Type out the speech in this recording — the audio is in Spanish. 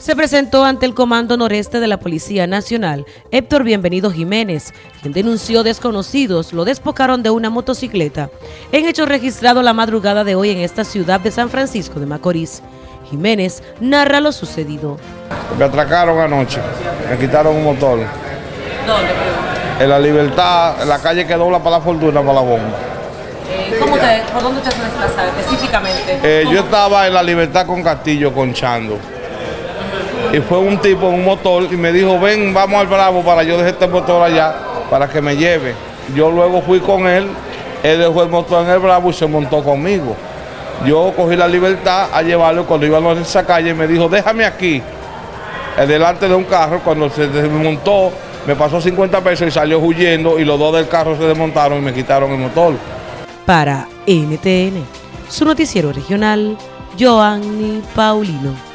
se presentó ante el Comando Noreste de la Policía Nacional, Héctor Bienvenido Jiménez, quien denunció desconocidos lo despocaron de una motocicleta, en hecho registrado la madrugada de hoy en esta ciudad de San Francisco de Macorís. Jiménez narra lo sucedido. Me atracaron anoche, me quitaron un motor. ¿Dónde? En la libertad, en la calle que dobla para la fortuna, para la bomba. ¿Cómo te, ¿Por dónde usted se desplazaba específicamente? Eh, yo estaba en la libertad con Castillo, conchando. Y fue un tipo en un motor y me dijo, ven, vamos al Bravo para yo dejar este motor allá, para que me lleve. Yo luego fui con él, él dejó el motor en el Bravo y se montó conmigo. Yo cogí la libertad a llevarlo cuando íbamos en esa calle me dijo, déjame aquí, delante de un carro, cuando se desmontó, me pasó 50 pesos y salió huyendo y los dos del carro se desmontaron y me quitaron el motor. Para NTN, su noticiero regional, Joanny Paulino.